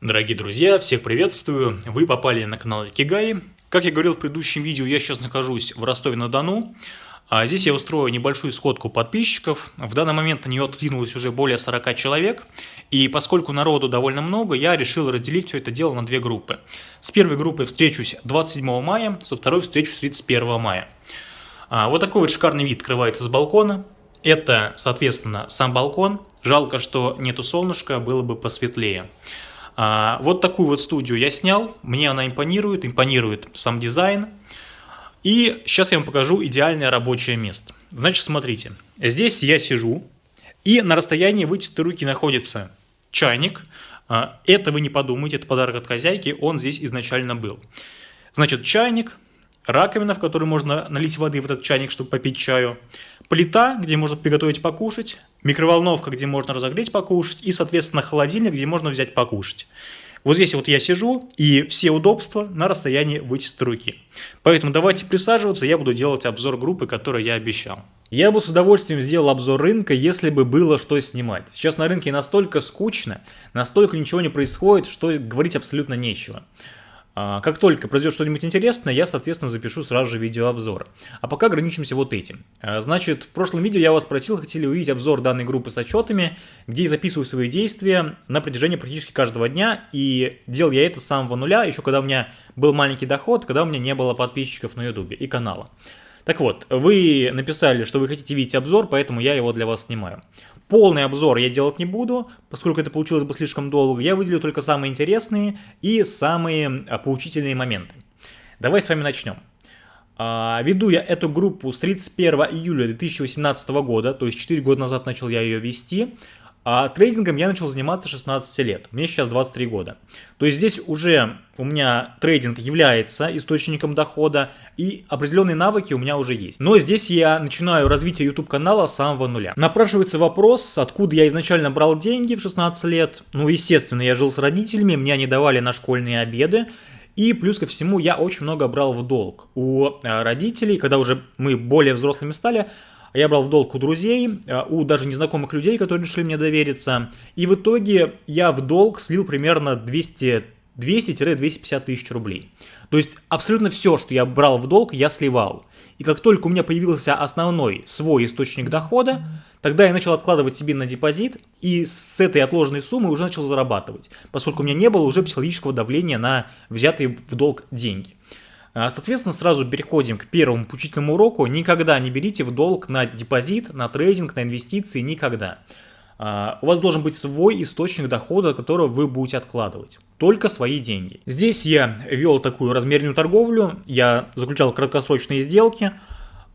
Дорогие друзья, всех приветствую! Вы попали на канал Икигай. Как я говорил в предыдущем видео, я сейчас нахожусь в Ростове-на-Дону. А здесь я устрою небольшую сходку подписчиков. В данный момент на нее откликнулось уже более 40 человек. И поскольку народу довольно много, я решил разделить все это дело на две группы. С первой группой встречусь 27 мая, со второй встречусь 31 мая. А, вот такой вот шикарный вид открывается с балкона. Это, соответственно, сам балкон. Жалко, что нету солнышка, было бы посветлее. А, вот такую вот студию я снял, мне она импонирует, импонирует сам дизайн. И сейчас я вам покажу идеальное рабочее место. Значит, смотрите, здесь я сижу, и на расстоянии вытянутой руки находится чайник. А, это вы не подумайте, это подарок от хозяйки, он здесь изначально был. Значит, чайник, раковина, в которую можно налить воды в этот чайник, чтобы попить чаю, плита, где можно приготовить покушать, микроволновка, где можно разогреть покушать, и, соответственно, холодильник, где можно взять покушать. Вот здесь вот я сижу, и все удобства на расстоянии вытянутой руки. Поэтому давайте присаживаться, я буду делать обзор группы, которую я обещал. Я бы с удовольствием сделал обзор рынка, если бы было что снимать. Сейчас на рынке настолько скучно, настолько ничего не происходит, что говорить абсолютно нечего. А, как только произойдет что-нибудь интересное, я, соответственно, запишу сразу же видеообзор. А пока ограничимся вот этим. А, значит, в прошлом видео я вас спросил, хотели увидеть обзор данной группы с отчетами, где я записываю свои действия на протяжении практически каждого дня. И делал я это с самого нуля, еще когда у меня был маленький доход, когда у меня не было подписчиков на ютубе и канала. Так вот, вы написали, что вы хотите видеть обзор, поэтому я его для вас снимаю. Полный обзор я делать не буду, поскольку это получилось бы слишком долго. Я выделю только самые интересные и самые а, поучительные моменты. Давай с вами начнем. А, веду я эту группу с 31 июля 2018 года, то есть 4 года назад начал я ее вести. А трейдингом я начал заниматься 16 лет, мне сейчас 23 года. То есть здесь уже у меня трейдинг является источником дохода, и определенные навыки у меня уже есть. Но здесь я начинаю развитие YouTube канала с самого нуля. Напрашивается вопрос, откуда я изначально брал деньги в 16 лет. Ну, естественно, я жил с родителями, мне они давали на школьные обеды, и плюс ко всему я очень много брал в долг у э, родителей, когда уже мы более взрослыми стали, я брал в долг у друзей, э, у даже незнакомых людей, которые решили мне довериться. И в итоге я в долг слил примерно 200 200-250 тысяч рублей. То есть абсолютно все, что я брал в долг, я сливал. И как только у меня появился основной свой источник дохода, тогда я начал откладывать себе на депозит и с этой отложенной суммы уже начал зарабатывать, поскольку у меня не было уже психологического давления на взятые в долг деньги. А, соответственно, сразу переходим к первому поучительному уроку. Никогда не берите в долг на депозит, на трейдинг, на инвестиции, никогда. А, у вас должен быть свой источник дохода, которого вы будете откладывать. Только свои деньги. Здесь я вел такую размеренную торговлю, я заключал краткосрочные сделки.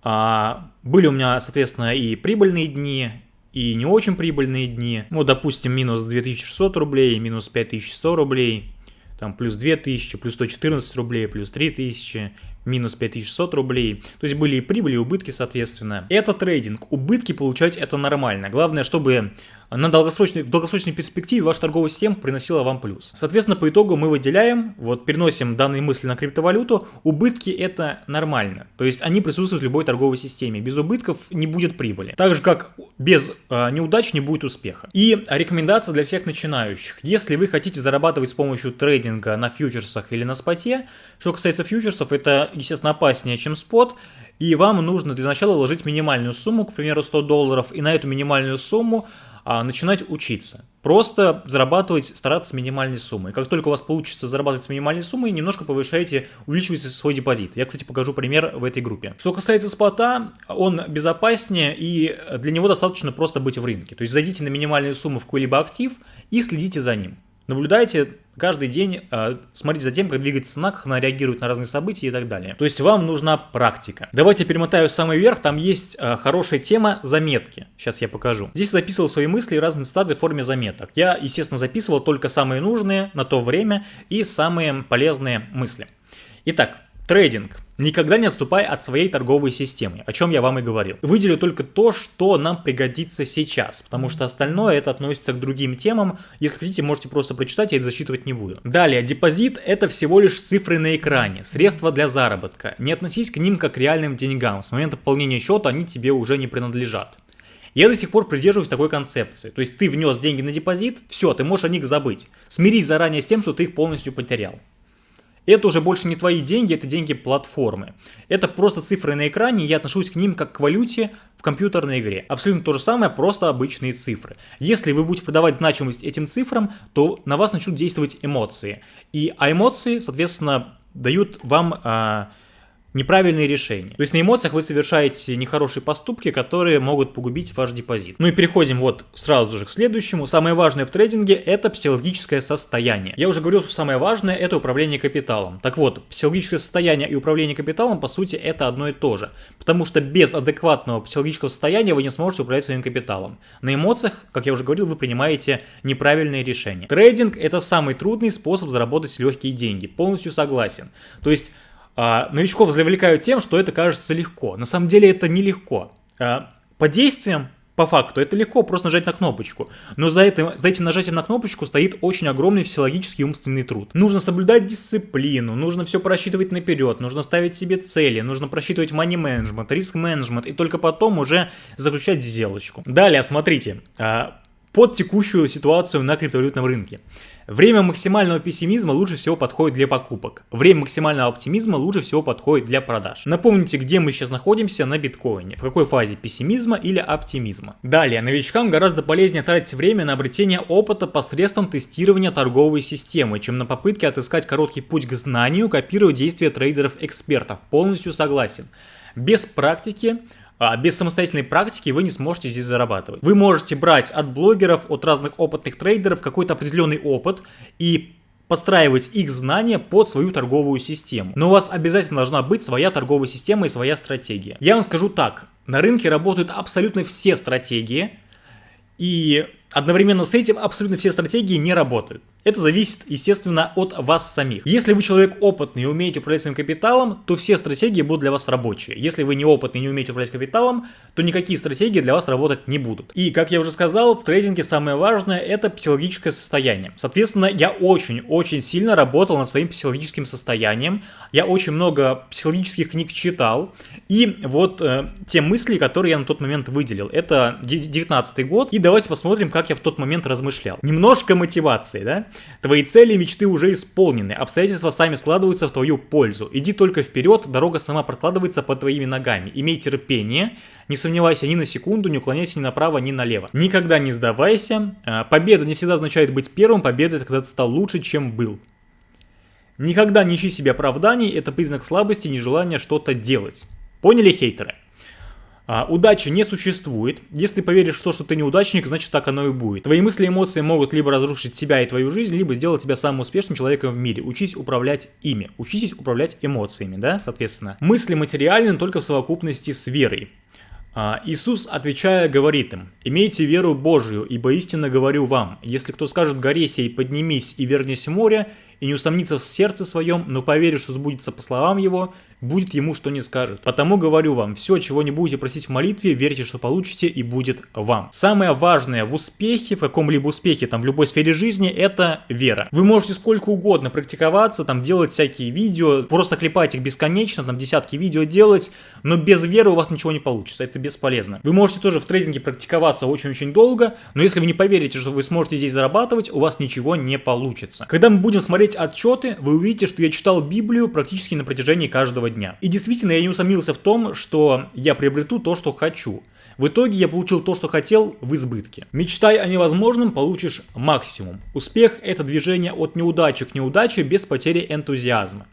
А, были у меня, соответственно, и прибыльные дни, и не очень прибыльные дни. Ну, допустим, минус 2600 рублей, минус 5100 рублей, там плюс 2000, плюс 114 рублей, плюс 3000, минус 5600 рублей. То есть были и прибыли, и убытки, соответственно. Это трейдинг. Убытки получать это нормально. Главное, чтобы на долгосрочной, в долгосрочной перспективе ваша торговая система приносила вам плюс. Соответственно, по итогу мы выделяем, вот переносим данные мысли на криптовалюту, убытки это нормально, то есть они присутствуют в любой торговой системе, без убытков не будет прибыли. Так же как без э, неудач не будет успеха. И рекомендация для всех начинающих, если вы хотите зарабатывать с помощью трейдинга на фьючерсах или на споте, что касается фьючерсов, это естественно опаснее, чем спот, и вам нужно для начала вложить минимальную сумму, к примеру 100 долларов, и на эту минимальную сумму а начинать учиться. Просто зарабатывать, стараться с минимальной суммой. Как только у вас получится зарабатывать с минимальной суммой, немножко повышаете, увеличиваете свой депозит. Я, кстати, покажу пример в этой группе. Что касается спота, он безопаснее и для него достаточно просто быть в рынке. То есть зайдите на минимальную сумму в какой-либо актив и следите за ним. Наблюдайте каждый день, э, смотрите за тем, как двигается цена, как она реагирует на разные события и так далее. То есть вам нужна практика. Давайте перемотаю самый верх, там есть э, хорошая тема заметки. Сейчас я покажу. Здесь записывал свои мысли и разные стады в форме заметок. Я, естественно, записывал только самые нужные на то время и самые полезные мысли. Итак, трейдинг. Никогда не отступай от своей торговой системы, о чем я вам и говорил. Выделю только то, что нам пригодится сейчас, потому что остальное это относится к другим темам. Если хотите, можете просто прочитать, я это засчитывать не буду. Далее, депозит это всего лишь цифры на экране, средства для заработка. Не относись к ним как к реальным деньгам, с момента пополнения счета они тебе уже не принадлежат. Я до сих пор придерживаюсь такой концепции. То есть ты внес деньги на депозит, все, ты можешь о них забыть. Смирись заранее с тем, что ты их полностью потерял. Это уже больше не твои деньги, это деньги платформы. Это просто цифры на экране, я отношусь к ним как к валюте в компьютерной игре. Абсолютно то же самое, просто обычные цифры. Если вы будете придавать значимость этим цифрам, то на вас начнут действовать эмоции. И, а эмоции, соответственно, дают вам... А, неправильные решения. То есть на эмоциях вы совершаете нехорошие поступки, которые могут погубить ваш депозит. Ну и переходим вот сразу же к следующему. Самое важное в трейдинге это психологическое состояние. Я уже говорил, что самое важное это управление капиталом. Так вот, психологическое состояние и управление капиталом по сути это одно и то же. Потому что без адекватного психологического состояния вы не сможете управлять своим капиталом. На эмоциях, как я уже говорил, вы принимаете неправильные решения. Трейдинг это самый трудный способ заработать легкие деньги. Полностью согласен. То есть а, новичков завлекают тем, что это кажется легко. На самом деле это нелегко. А, по действиям, по факту, это легко просто нажать на кнопочку. Но за этим, за этим нажатием на кнопочку стоит очень огромный физиологический и умственный труд. Нужно соблюдать дисциплину, нужно все просчитывать наперед, нужно ставить себе цели, нужно просчитывать money management, риск менеджмент и только потом уже заключать сделочку. Далее, смотрите, а, под текущую ситуацию на криптовалютном рынке. Время максимального пессимизма лучше всего подходит для покупок. Время максимального оптимизма лучше всего подходит для продаж. Напомните, где мы сейчас находимся на биткоине, в какой фазе пессимизма или оптимизма. Далее, новичкам гораздо полезнее тратить время на обретение опыта посредством тестирования торговой системы, чем на попытке отыскать короткий путь к знанию, копировать действия трейдеров-экспертов. Полностью согласен. Без практики а без самостоятельной практики вы не сможете здесь зарабатывать. Вы можете брать от блогеров, от разных опытных трейдеров какой-то определенный опыт и подстраивать их знания под свою торговую систему. Но у вас обязательно должна быть своя торговая система и своя стратегия. Я вам скажу так, на рынке работают абсолютно все стратегии, и одновременно с этим абсолютно все стратегии не работают. Это зависит, естественно, от вас самих. Если вы человек опытный и умеете управлять своим капиталом, то все стратегии будут для вас рабочие. Если вы не опытный и не умеете управлять капиталом, то никакие стратегии для вас работать не будут. И, как я уже сказал, в трейдинге самое важное – это психологическое состояние. Соответственно, я очень-очень сильно работал над своим психологическим состоянием. Я очень много психологических книг читал. И вот э, те мысли, которые я на тот момент выделил. Это 19 год. И давайте посмотрим, как я в тот момент размышлял. Немножко мотивации, да? Твои цели и мечты уже исполнены, обстоятельства сами складываются в твою пользу. Иди только вперед, дорога сама прокладывается под твоими ногами. Имей терпение, не сомневайся ни на секунду, не уклоняйся ни направо, ни налево. Никогда не сдавайся. А, победа не всегда означает быть первым, победа это когда ты стал лучше, чем был. Никогда не ищи себе оправданий, это признак слабости и нежелания что-то делать. Поняли, хейтеры? А, удачи не существует. Если поверишь в то, что ты неудачник, значит так оно и будет. Твои мысли и эмоции могут либо разрушить тебя и твою жизнь, либо сделать тебя самым успешным человеком в мире. Учись управлять ими. Учитесь управлять эмоциями, да, соответственно. Мысли материальны только в совокупности с верой. А, Иисус, отвечая, говорит им, «Имейте веру Божию, ибо истинно говорю вам, если кто скажет горе сей, поднимись и вернись в море, и не усомнится в сердце своем, но поверит, что сбудется по словам его, будет ему что не скажет. Потому говорю вам, все, чего не будете просить в молитве, верьте, что получите, и будет вам. Самое важное в успехе, в каком-либо успехе, там, в любой сфере жизни, это вера. Вы можете сколько угодно практиковаться, там, делать всякие видео, просто клепать их бесконечно, там, десятки видео делать, но без веры у вас ничего не получится, это бесполезно. Вы можете тоже в трейдинге практиковаться очень-очень долго, но если вы не поверите, что вы сможете здесь зарабатывать, у вас ничего не получится. Когда мы будем смотреть отчеты, вы увидите, что я читал Библию практически на протяжении каждого дня. И действительно, я не усомнился в том, что я приобрету то, что хочу. В итоге я получил то, что хотел, в избытке. Мечтай о невозможном, получишь максимум. Успех – это движение от неудачи к неудаче без потери энтузиазма.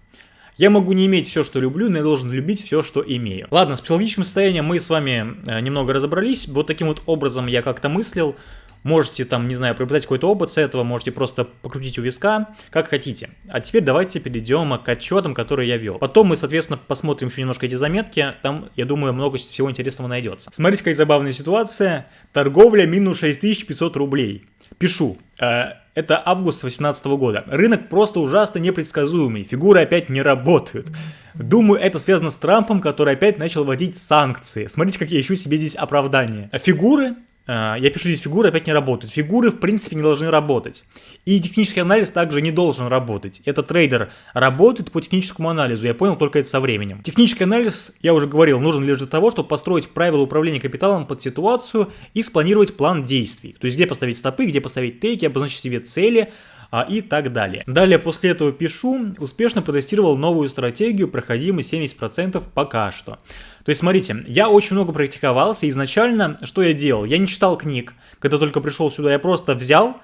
Я могу не иметь все, что люблю, но я должен любить все, что имею. Ладно, с психологическим состоянием мы с вами э, немного разобрались. Вот таким вот образом я как-то мыслил. Можете там, не знаю, приобретать какой-то опыт с этого, можете просто покрутить у виска, как хотите. А теперь давайте перейдем к отчетам, которые я вел. Потом мы, соответственно, посмотрим еще немножко эти заметки, там, я думаю, много всего интересного найдется. Смотрите, какая забавная ситуация. Торговля минус 6500 рублей. Пишу. Э, это август 2018 года. Рынок просто ужасно непредсказуемый, фигуры опять не работают. Думаю, это связано с Трампом, который опять начал вводить санкции. Смотрите, как я ищу себе здесь оправдание. Фигуры я пишу здесь фигуры, опять не работают. Фигуры, в принципе, не должны работать. И технический анализ также не должен работать. Этот трейдер работает по техническому анализу, я понял только это со временем. Технический анализ, я уже говорил, нужен лишь для того, чтобы построить правила управления капиталом под ситуацию и спланировать план действий. То есть, где поставить стопы, где поставить тейки, обозначить себе цели, а, и так далее. Далее после этого пишу, успешно протестировал новую стратегию, проходимой 70% пока что. То есть, смотрите, я очень много практиковался, изначально что я делал? Я не читал книг, когда только пришел сюда, я просто взял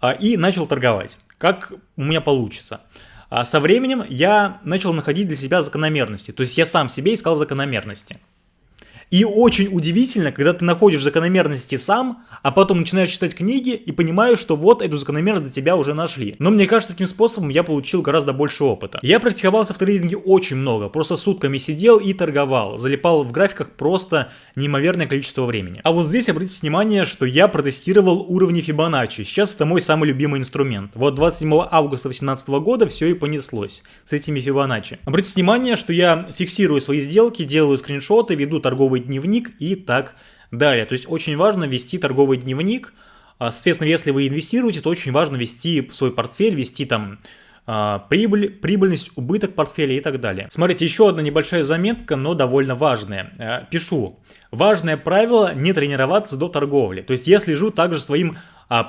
а, и начал торговать, как у меня получится. А со временем я начал находить для себя закономерности, то есть я сам себе искал закономерности. И очень удивительно, когда ты находишь закономерности сам, а потом начинаешь читать книги и понимаешь, что вот эту закономерность для тебя уже нашли. Но мне кажется, таким способом я получил гораздо больше опыта. Я практиковался в трейдинге очень много, просто сутками сидел и торговал, залипал в графиках просто неимоверное количество времени. А вот здесь обратите внимание, что я протестировал уровни Фибоначчи. Сейчас это мой самый любимый инструмент. Вот 27 августа 2018 года все и понеслось с этими Фибоначчи. Обратите внимание, что я фиксирую свои сделки, делаю скриншоты, веду торговые дневник и так далее. То есть очень важно вести торговый дневник. А, соответственно, если вы инвестируете, то очень важно вести свой портфель, вести там а, прибыль, прибыльность, убыток портфеля и так далее. Смотрите, еще одна небольшая заметка, но довольно важная. А, пишу. Важное правило не тренироваться до торговли. То есть я слежу также своим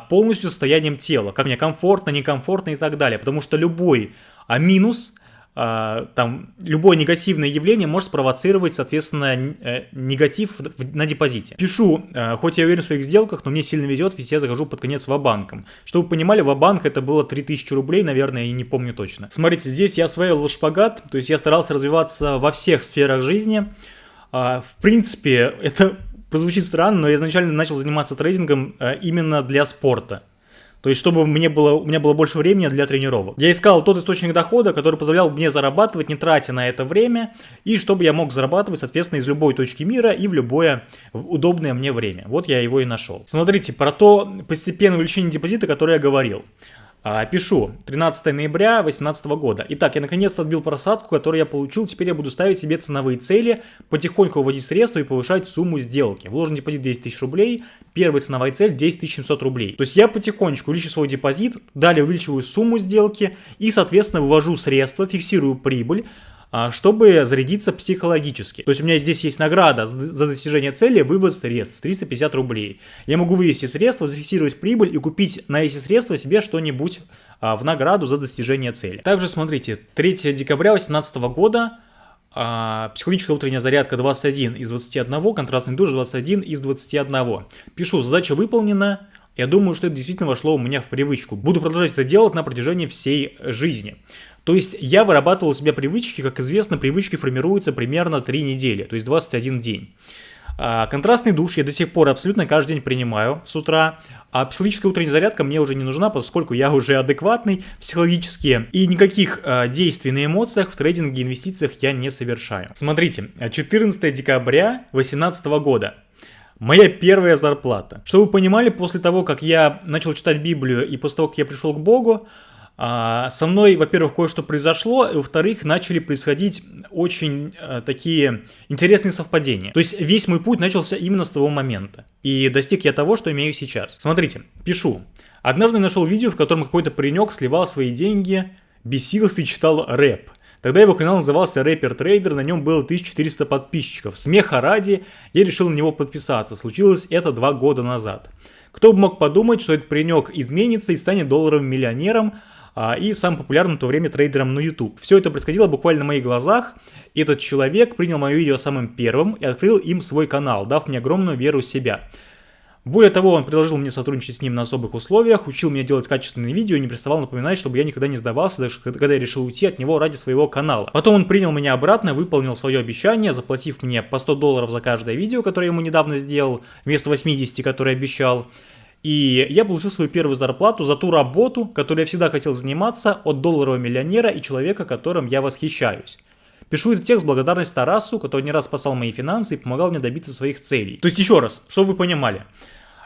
полностью состоянием тела, как мне комфортно, некомфортно и так далее. Потому что любой минус – там любое негативное явление может спровоцировать, соответственно, э, негатив на депозите. Пишу, э, хоть я уверен в своих сделках, но мне сильно везет, ведь я захожу под конец в банком. Чтобы вы понимали, в банк это было 3000 рублей, наверное, я не помню точно. Смотрите, здесь я осваивал шпагат, то есть я старался развиваться во всех сферах жизни. А, в принципе, это прозвучит странно, но я изначально начал заниматься трейдингом э, именно для спорта. То есть, чтобы мне было, у меня было больше времени для тренировок. Я искал тот источник дохода, который позволял мне зарабатывать, не тратя на это время, и чтобы я мог зарабатывать, соответственно, из любой точки мира и в любое удобное мне время. Вот я его и нашел. Смотрите, про то постепенное увеличение депозита, которое я говорил. А, пишу, 13 ноября 2018 года. Итак, я наконец-то отбил просадку, которую я получил. Теперь я буду ставить себе ценовые цели, потихоньку вводить средства и повышать сумму сделки. Вложен депозит 10 тысяч рублей, первая ценовая цель 10 700 рублей. То есть я потихонечку увеличиваю свой депозит, далее увеличиваю сумму сделки и, соответственно, вывожу средства, фиксирую прибыль, чтобы зарядиться психологически. То есть у меня здесь есть награда за достижение цели, вывоз средств 350 рублей. Я могу вывести средства, зафиксировать прибыль и купить на эти средства себе что-нибудь а, в награду за достижение цели. Также смотрите, 3 декабря 2018 года а, психологическая утренняя зарядка 21 из 21, контрастный душ 21 из 21. Пишу, задача выполнена, я думаю, что это действительно вошло у меня в привычку. Буду продолжать это делать на протяжении всей жизни. То есть я вырабатывал у себя привычки, как известно, привычки формируются примерно 3 недели, то есть 21 день. А, контрастный душ я до сих пор абсолютно каждый день принимаю с утра, а психологическая утренняя зарядка мне уже не нужна, поскольку я уже адекватный психологически, и никаких а, действий на эмоциях в трейдинге и инвестициях я не совершаю. Смотрите, 14 декабря 2018 года. Моя первая зарплата. Чтобы вы понимали, после того, как я начал читать Библию и после того, как я пришел к Богу, со мной, во-первых, кое-что произошло, и во-вторых, начали происходить очень а, такие интересные совпадения. То есть весь мой путь начался именно с того момента. И достиг я того, что имею сейчас. Смотрите, пишу. Однажды нашел видео, в котором какой-то паренек сливал свои деньги, бесился и читал рэп. Тогда его канал назывался Рэпер Трейдер, на нем было 1400 подписчиков. Смеха ради, я решил на него подписаться. Случилось это два года назад. Кто бы мог подумать, что этот паренек изменится и станет долларовым миллионером, а, и самым популярным в то время трейдером на YouTube. Все это происходило буквально на моих глазах. Этот человек принял мое видео самым первым и открыл им свой канал, дав мне огромную веру в себя. Более того, он предложил мне сотрудничать с ним на особых условиях, учил меня делать качественные видео и не приставал напоминать, чтобы я никогда не сдавался, даже когда я решил уйти от него ради своего канала. Потом он принял меня обратно, выполнил свое обещание, заплатив мне по 100 долларов за каждое видео, которое я ему недавно сделал, вместо 80, которое обещал. И я получил свою первую зарплату за ту работу, которой я всегда хотел заниматься, от долларового миллионера и человека, которым я восхищаюсь. Пишу этот текст благодарность Тарасу, который не раз спасал мои финансы и помогал мне добиться своих целей. То есть еще раз, чтобы вы понимали.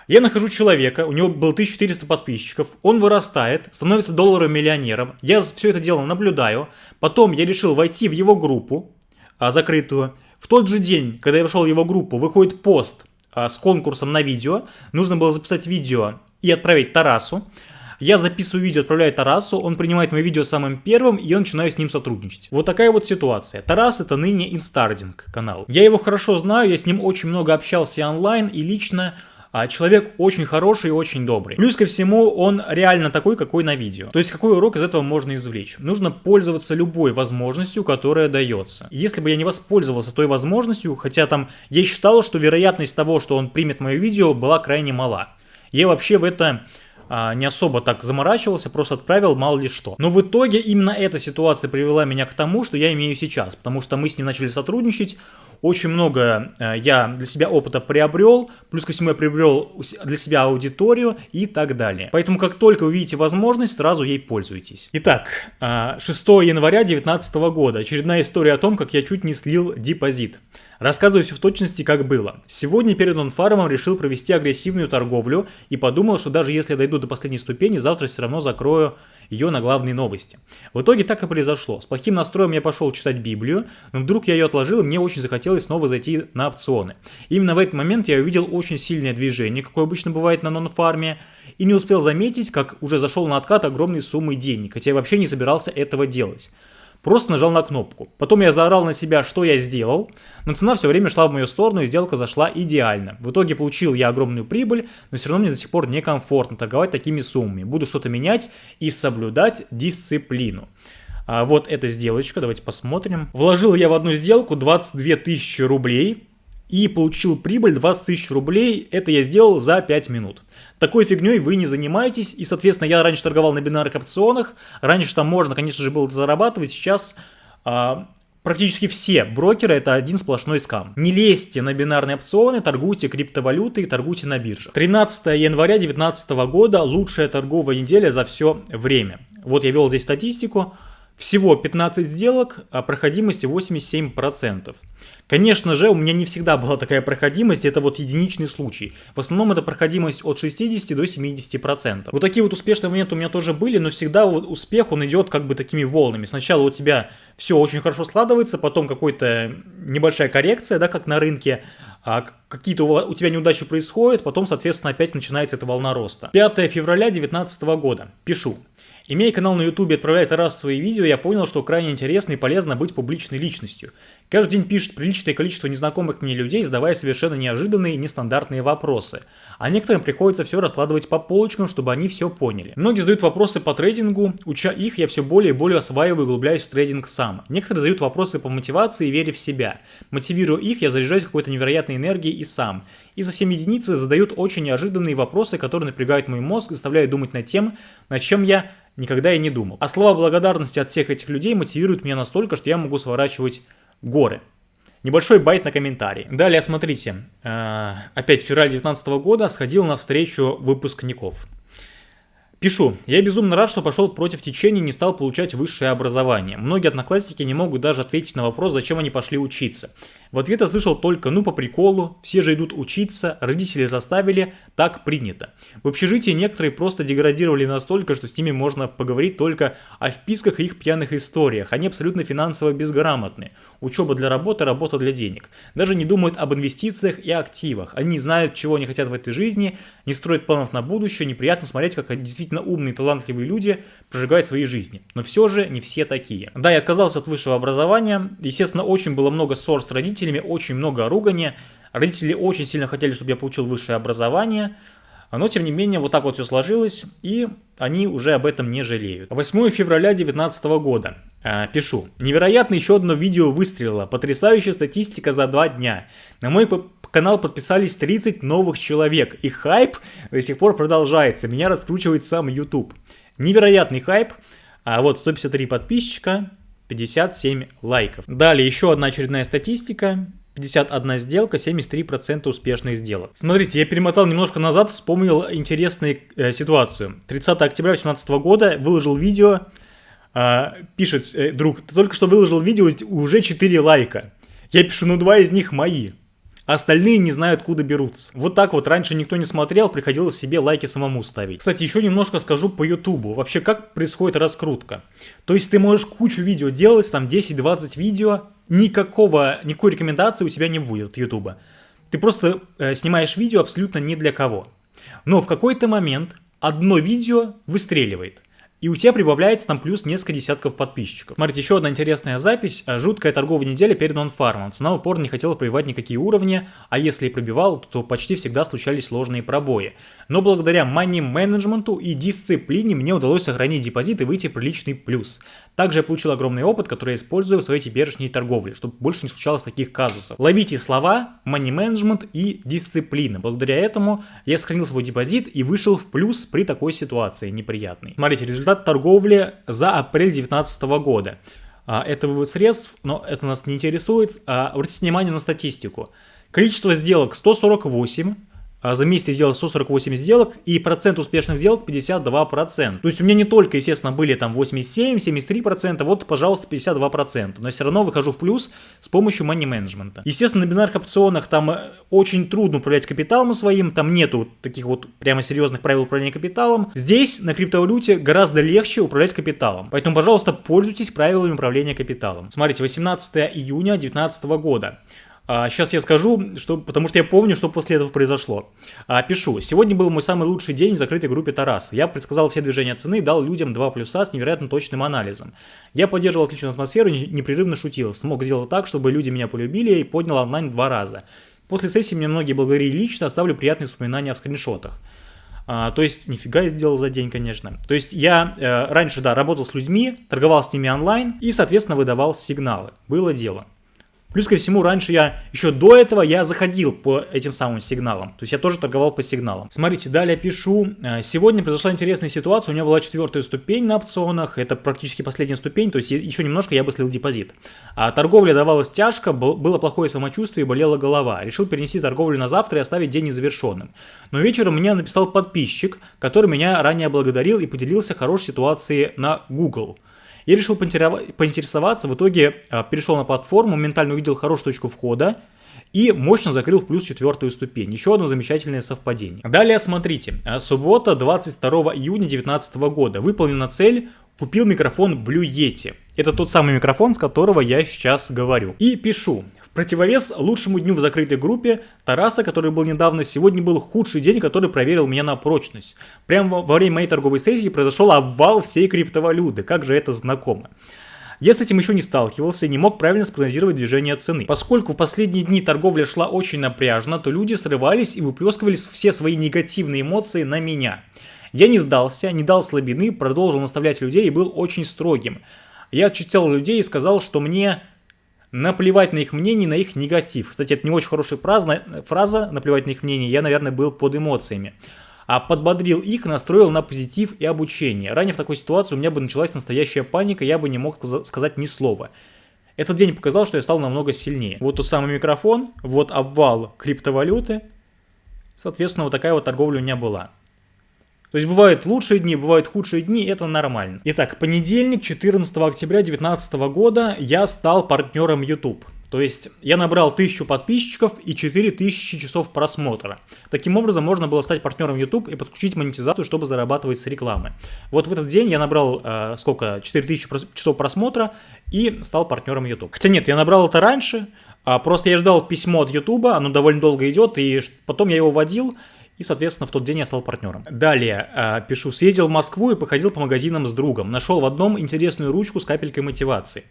Я нахожу человека, у него было 1400 подписчиков, он вырастает, становится долларовым миллионером, я все это дело наблюдаю, потом я решил войти в его группу, а, закрытую. В тот же день, когда я вошел в его группу, выходит пост с конкурсом на видео. Нужно было записать видео и отправить Тарасу. Я записываю видео, отправляю Тарасу, он принимает мое видео самым первым, и я начинаю с ним сотрудничать. Вот такая вот ситуация. Тарас это ныне Инстардинг канал. Я его хорошо знаю, я с ним очень много общался онлайн и лично. А человек очень хороший и очень добрый. Плюс ко всему, он реально такой, какой на видео. То есть, какой урок из этого можно извлечь? Нужно пользоваться любой возможностью, которая дается. Если бы я не воспользовался той возможностью, хотя там я считал, что вероятность того, что он примет мое видео, была крайне мала. Я вообще в это а, не особо так заморачивался, просто отправил мало ли что. Но в итоге именно эта ситуация привела меня к тому, что я имею сейчас, потому что мы с ним начали сотрудничать, очень много э, я для себя опыта приобрел, плюс ко всему я приобрел для себя аудиторию и так далее. Поэтому как только увидите возможность, сразу ей пользуйтесь. Итак, 6 э, января 2019 года. Очередная история о том, как я чуть не слил депозит. Рассказываю все в точности, как было. Сегодня перед нонфармом решил провести агрессивную торговлю и подумал, что даже если дойду до последней ступени, завтра все равно закрою ее на главные новости. В итоге так и произошло. С плохим настроем я пошел читать Библию, но вдруг я ее отложил, и мне очень захотелось снова зайти на опционы. Именно в этот момент я увидел очень сильное движение, какое обычно бывает на нонфарме, и не успел заметить, как уже зашел на откат огромной суммы денег, хотя я вообще не собирался этого делать. Просто нажал на кнопку. Потом я заорал на себя, что я сделал, но цена все время шла в мою сторону и сделка зашла идеально. В итоге получил я огромную прибыль, но все равно мне до сих пор некомфортно торговать такими суммами. Буду что-то менять и соблюдать дисциплину. А вот эта сделочка, давайте посмотрим. Вложил я в одну сделку 22 тысячи рублей и получил прибыль 20 тысяч рублей. Это я сделал за 5 минут. Такой фигней вы не занимаетесь. И, соответственно, я раньше торговал на бинарных опционах. Раньше там можно, конечно же, было зарабатывать. Сейчас а, практически все брокеры это один сплошной скам. Не лезьте на бинарные опционы, торгуйте криптовалютой, торгуйте на бирже. 13 января 2019 года лучшая торговая неделя за все время. Вот я вел здесь статистику. Всего 15 сделок, а проходимости 87%. Конечно же, у меня не всегда была такая проходимость, это вот единичный случай. В основном это проходимость от 60 до 70%. Вот такие вот успешные моменты у меня тоже были, но всегда вот успех, он идет как бы такими волнами. Сначала у тебя все очень хорошо складывается, потом какая-то небольшая коррекция, да, как на рынке, а какие-то у тебя неудачи происходят, потом, соответственно, опять начинается эта волна роста. 5 февраля 2019 года. Пишу. Имея канал на YouTube и отправляя раз свои видео, я понял, что крайне интересно и полезно быть публичной личностью. Каждый день пишет приличное количество незнакомых мне людей, задавая совершенно неожиданные и нестандартные вопросы. А некоторым приходится все раскладывать по полочкам, чтобы они все поняли. Многие задают вопросы по трейдингу, уча их, я все более и более осваиваю и углубляюсь в трейдинг сам. Некоторые задают вопросы по мотивации и вере в себя. Мотивируя их, я заряжаюсь какой-то невероятной энергией и сам. И совсем единицы задают очень неожиданные вопросы, которые напрягают мой мозг, заставляют думать над тем, над чем я никогда и не думал. А слова благодарности от всех этих людей мотивируют меня настолько, что я могу сворачивать горы. Небольшой байт на комментарий. Далее, смотрите, э, опять февраль 2019 года сходил на встречу выпускников. Пишу. Я безумно рад, что пошел против течения и не стал получать высшее образование. Многие одноклассники не могут даже ответить на вопрос, зачем они пошли учиться. В ответ я слышал только «ну по приколу», «все же идут учиться», «родители заставили», «так принято». В общежитии некоторые просто деградировали настолько, что с ними можно поговорить только о вписках и их пьяных историях. Они абсолютно финансово безграмотны. Учеба для работы, работа для денег. Даже не думают об инвестициях и активах. Они не знают, чего они хотят в этой жизни, не строят планов на будущее. Неприятно смотреть, как действительно умные, талантливые люди прожигают свои жизни. Но все же не все такие. Да, я отказался от высшего образования. Естественно, очень было много ссор с родителями родителями, очень много ругания. Родители очень сильно хотели, чтобы я получил высшее образование, но тем не менее вот так вот все сложилось, и они уже об этом не жалеют. 8 февраля 2019 года. Э, пишу. Невероятно еще одно видео выстрелило. Потрясающая статистика за два дня. На мой канал подписались 30 новых человек. И хайп до сих пор продолжается. Меня раскручивает сам YouTube. Невероятный хайп. А вот 153 подписчика, 57 лайков. Далее еще одна очередная статистика. 51 сделка, 73% успешных сделок. Смотрите, я перемотал немножко назад, вспомнил интересную э, ситуацию. 30 октября 2018 года выложил видео, э, пишет э, друг, ты только что выложил видео, уже 4 лайка. Я пишу, ну два из них мои остальные не знают, откуда берутся. Вот так вот раньше никто не смотрел, приходилось себе лайки самому ставить. Кстати, еще немножко скажу по ютубу. Вообще, как происходит раскрутка. То есть ты можешь кучу видео делать, там 10-20 видео, никакого, никакой рекомендации у тебя не будет от ютуба. ты просто э, снимаешь видео абсолютно не для кого. Но в какой-то момент одно видео выстреливает. И у тебя прибавляется там плюс несколько десятков подписчиков. Смотрите, еще одна интересная запись. Жуткая торговая неделя перед нонфармом. Цена упорно не хотела пробивать никакие уровни, а если и пробивала, то почти всегда случались сложные пробои. Но благодаря мани-менеджменту и дисциплине мне удалось сохранить депозит и выйти в приличный плюс. Также я получил огромный опыт, который я использую в своей теперешней торговле, чтобы больше не случалось таких казусов. Ловите слова, мани-менеджмент и дисциплина. Благодаря этому я сохранил свой депозит и вышел в плюс при такой ситуации неприятной. Смотрите, результат результат торговли за апрель 2019 года. А, это вывод средств, но это нас не интересует. А, обратите внимание на статистику. Количество сделок 148, а за месяц я сделал 148 сделок, и процент успешных сделок 52%. То есть у меня не только, естественно, были там 87, 73%, вот, пожалуйста, 52%. Но все равно выхожу в плюс с помощью money менеджмента. Естественно, на бинарных опционах там э, очень трудно управлять капиталом своим, там нету таких вот прямо серьезных правил управления капиталом. Здесь на криптовалюте гораздо легче управлять капиталом. Поэтому, пожалуйста, пользуйтесь правилами управления капиталом. Смотрите, 18 июня 2019 года. А, сейчас я скажу, что, потому что я помню, что после этого произошло. А, пишу. Сегодня был мой самый лучший день в закрытой группе Тарас. Я предсказал все движения цены, дал людям два плюса с невероятно точным анализом. Я поддерживал отличную атмосферу, непрерывно шутил. Смог сделать так, чтобы люди меня полюбили и поднял онлайн два раза. После сессии мне многие благодарили лично, оставлю приятные воспоминания в скриншотах. А, то есть, нифига я сделал за день, конечно. То есть, я э, раньше, да, работал с людьми, торговал с ними онлайн и, соответственно, выдавал сигналы. Было дело. Плюс ко всему, раньше я, еще до этого, я заходил по этим самым сигналам. То есть я тоже торговал по сигналам. Смотрите, далее пишу. Э, сегодня произошла интересная ситуация. У меня была четвертая ступень на опционах. Это практически последняя ступень. То есть еще немножко я бы слил депозит. А торговля давалась тяжко, было плохое самочувствие и болела голова. Решил перенести торговлю на завтра и оставить день незавершенным. Но вечером мне написал подписчик, который меня ранее благодарил и поделился хорошей ситуацией на Google. Я решил поинтересоваться, в итоге а, перешел на платформу, моментально увидел хорошую точку входа и мощно закрыл в плюс четвертую ступень. Еще одно замечательное совпадение. Далее смотрите, а, суббота 22 июня 2019 года. Выполнена цель, купил микрофон Blue Yeti. Это тот самый микрофон, с которого я сейчас говорю. И пишу. Противовес лучшему дню в закрытой группе Тараса, который был недавно, сегодня был худший день, который проверил меня на прочность. Прямо во время моей торговой сессии произошел обвал всей криптовалюты. Как же это знакомо. Я с этим еще не сталкивался и не мог правильно спрогнозировать движение цены. Поскольку в последние дни торговля шла очень напряжно, то люди срывались и выплескивали все свои негативные эмоции на меня. Я не сдался, не дал слабины, продолжил наставлять людей и был очень строгим. Я отчитал людей и сказал, что мне наплевать на их мнение, на их негатив. Кстати, это не очень хорошая фраза, фраза наплевать на их мнение, я, наверное, был под эмоциями. А подбодрил их, настроил на позитив и обучение. Ранее в такой ситуации у меня бы началась настоящая паника, я бы не мог сказать ни слова. Этот день показал, что я стал намного сильнее. Вот тот самый микрофон, вот обвал криптовалюты. Соответственно, вот такая вот торговля у меня была. То есть бывают лучшие дни, бывают худшие дни, это нормально. Итак, понедельник, 14 октября 2019 года я стал партнером YouTube. То есть я набрал 1000 подписчиков и 4000 часов просмотра. Таким образом можно было стать партнером YouTube и подключить монетизацию, чтобы зарабатывать с рекламы. Вот в этот день я набрал э, сколько? 4000 часов просмотра и стал партнером YouTube. Хотя нет, я набрал это раньше, а просто я ждал письмо от YouTube, оно довольно долго идет, и потом я его вводил, и, соответственно, в тот день я стал партнером. Далее, э, пишу, съездил в Москву и походил по магазинам с другом. Нашел в одном интересную ручку с капелькой мотивации.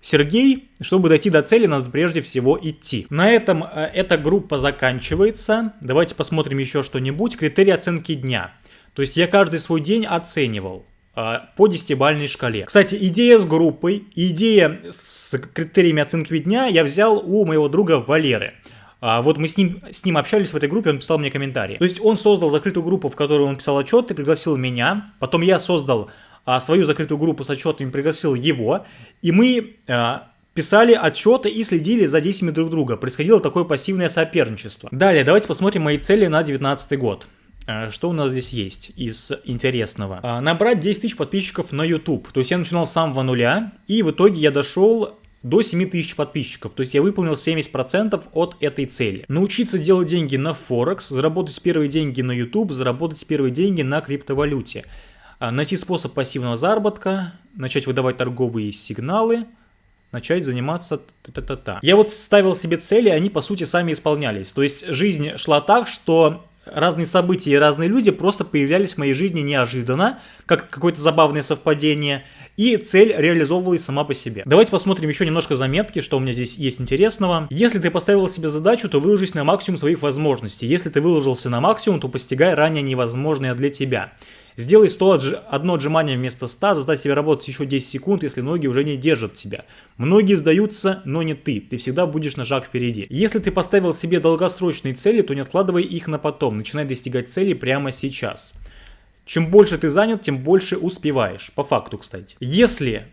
Сергей, чтобы дойти до цели, надо прежде всего идти. На этом э, эта группа заканчивается. Давайте посмотрим еще что-нибудь. Критерии оценки дня. То есть я каждый свой день оценивал э, по десятибальной шкале. Кстати, идея с группой, идея с критериями оценки дня я взял у моего друга Валеры. А вот мы с ним, с ним общались в этой группе, он писал мне комментарии. То есть он создал закрытую группу, в которой он писал отчеты, пригласил меня. Потом я создал а, свою закрытую группу с отчетами, пригласил его. И мы а, писали отчеты и следили за действиями друг друга. Происходило такое пассивное соперничество. Далее, давайте посмотрим мои цели на 2019 год. А, что у нас здесь есть из интересного? А, набрать 10 тысяч подписчиков на YouTube. То есть я начинал с самого нуля, и в итоге я дошел до 7000 подписчиков, то есть я выполнил 70% от этой цели. Научиться делать деньги на Форекс, заработать первые деньги на YouTube, заработать первые деньги на криптовалюте. А, найти способ пассивного заработка, начать выдавать торговые сигналы, начать заниматься та-та-та. Я вот ставил себе цели, они по сути сами исполнялись. То есть жизнь шла так, что разные события и разные люди просто появлялись в моей жизни неожиданно, как какое-то забавное совпадение, и цель реализовывалась сама по себе. Давайте посмотрим еще немножко заметки, что у меня здесь есть интересного. Если ты поставил себе задачу, то выложись на максимум своих возможностей. Если ты выложился на максимум, то постигай ранее невозможное для тебя. Сделай 100 одно отжимание вместо 100, заставь себя работать еще 10 секунд, если ноги уже не держат тебя. Многие сдаются, но не ты. Ты всегда будешь на шаг впереди. Если ты поставил себе долгосрочные цели, то не откладывай их на потом. Начинай достигать цели прямо сейчас. Чем больше ты занят, тем больше успеваешь. По факту, кстати. Если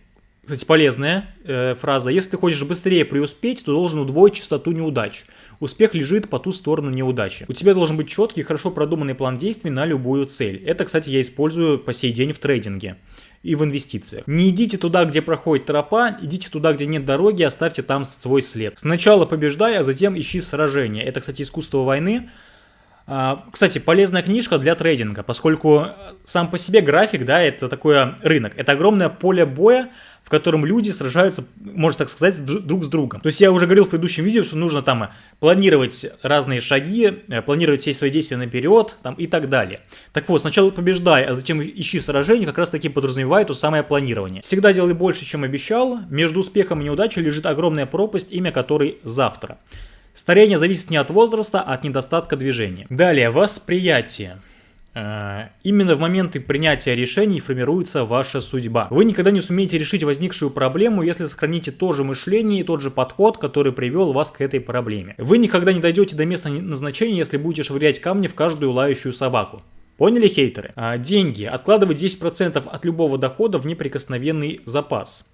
кстати, полезная э, фраза. Если ты хочешь быстрее преуспеть, то должен удвоить частоту неудач. Успех лежит по ту сторону неудачи. У тебя должен быть четкий, хорошо продуманный план действий на любую цель. Это, кстати, я использую по сей день в трейдинге и в инвестициях. Не идите туда, где проходит тропа, идите туда, где нет дороги, оставьте там свой след. Сначала побеждай, а затем ищи сражение. Это, кстати, искусство войны. А, кстати, полезная книжка для трейдинга, поскольку сам по себе график, да, это такой рынок. Это огромное поле боя, в котором люди сражаются, можно так сказать, друг с другом. То есть я уже говорил в предыдущем видео, что нужно там планировать разные шаги, э, планировать все свои действия наперед там, и так далее. Так вот, сначала побеждай, а затем ищи сражение, как раз таки подразумевает то самое планирование. Всегда делай больше, чем обещал. Между успехом и неудачей лежит огромная пропасть, имя которой завтра. Старение зависит не от возраста, а от недостатка движения. Далее, восприятие. Э, именно в моменты принятия решений формируется ваша судьба. Вы никогда не сумеете решить возникшую проблему, если сохраните то же мышление и тот же подход, который привел вас к этой проблеме. Вы никогда не дойдете до места назначения, если будете швырять камни в каждую лающую собаку. Поняли, хейтеры? А, деньги. Откладывать 10% от любого дохода в неприкосновенный запас.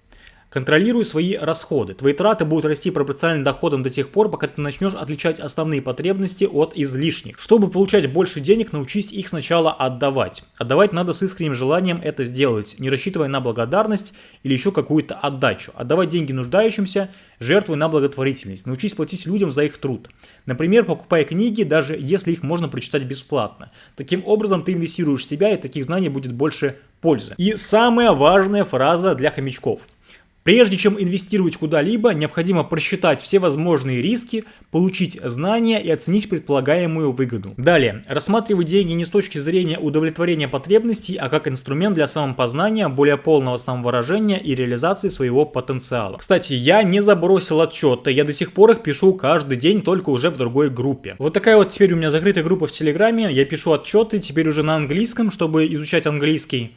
Контролируй свои расходы. Твои траты будут расти пропорционально доходам до тех пор, пока ты начнешь отличать основные потребности от излишних. Чтобы получать больше денег, научись их сначала отдавать. Отдавать надо с искренним желанием это сделать, не рассчитывая на благодарность или еще какую-то отдачу. Отдавать деньги нуждающимся, жертвуй на благотворительность. Научись платить людям за их труд. Например, покупая книги, даже если их можно прочитать бесплатно. Таким образом, ты инвестируешь в себя, и таких знаний будет больше пользы. И самая важная фраза для хомячков – Прежде чем инвестировать куда-либо, необходимо просчитать все возможные риски, получить знания и оценить предполагаемую выгоду. Далее, рассматривать деньги не с точки зрения удовлетворения потребностей, а как инструмент для самопознания, более полного самовыражения и реализации своего потенциала. Кстати, я не забросил отчеты, я до сих пор их пишу каждый день, только уже в другой группе. Вот такая вот теперь у меня закрытая группа в Телеграме, я пишу отчеты, теперь уже на английском, чтобы изучать английский.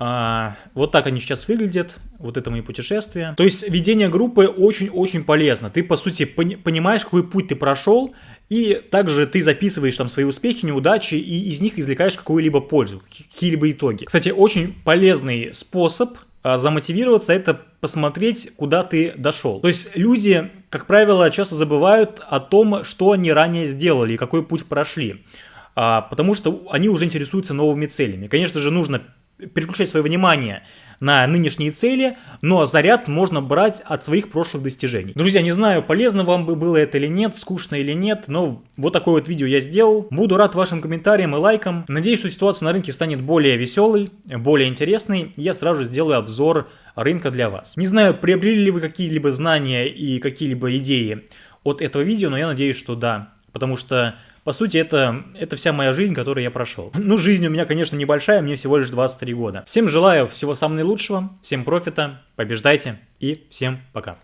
А, вот так они сейчас выглядят, вот это мои путешествия. То есть ведение группы очень-очень полезно. Ты, по сути, пони понимаешь, какой путь ты прошел, и также ты записываешь там свои успехи, неудачи, и из них извлекаешь какую-либо пользу, какие-либо итоги. Кстати, очень полезный способ а, замотивироваться, это посмотреть, куда ты дошел. То есть люди, как правило, часто забывают о том, что они ранее сделали и какой путь прошли. А, потому что они уже интересуются новыми целями. Конечно же, нужно переключать свое внимание на нынешние цели, но заряд можно брать от своих прошлых достижений. Друзья, не знаю, полезно вам бы было это или нет, скучно или нет, но вот такое вот видео я сделал. Буду рад вашим комментариям и лайкам. Надеюсь, что ситуация на рынке станет более веселой, более интересной. Я сразу сделаю обзор рынка для вас. Не знаю, приобрели ли вы какие-либо знания и какие-либо идеи от этого видео, но я надеюсь, что да. Потому что по сути, это, это вся моя жизнь, которую я прошел. Ну, жизнь у меня, конечно, небольшая, мне всего лишь 23 года. Всем желаю всего самого наилучшего, всем профита, побеждайте и всем пока.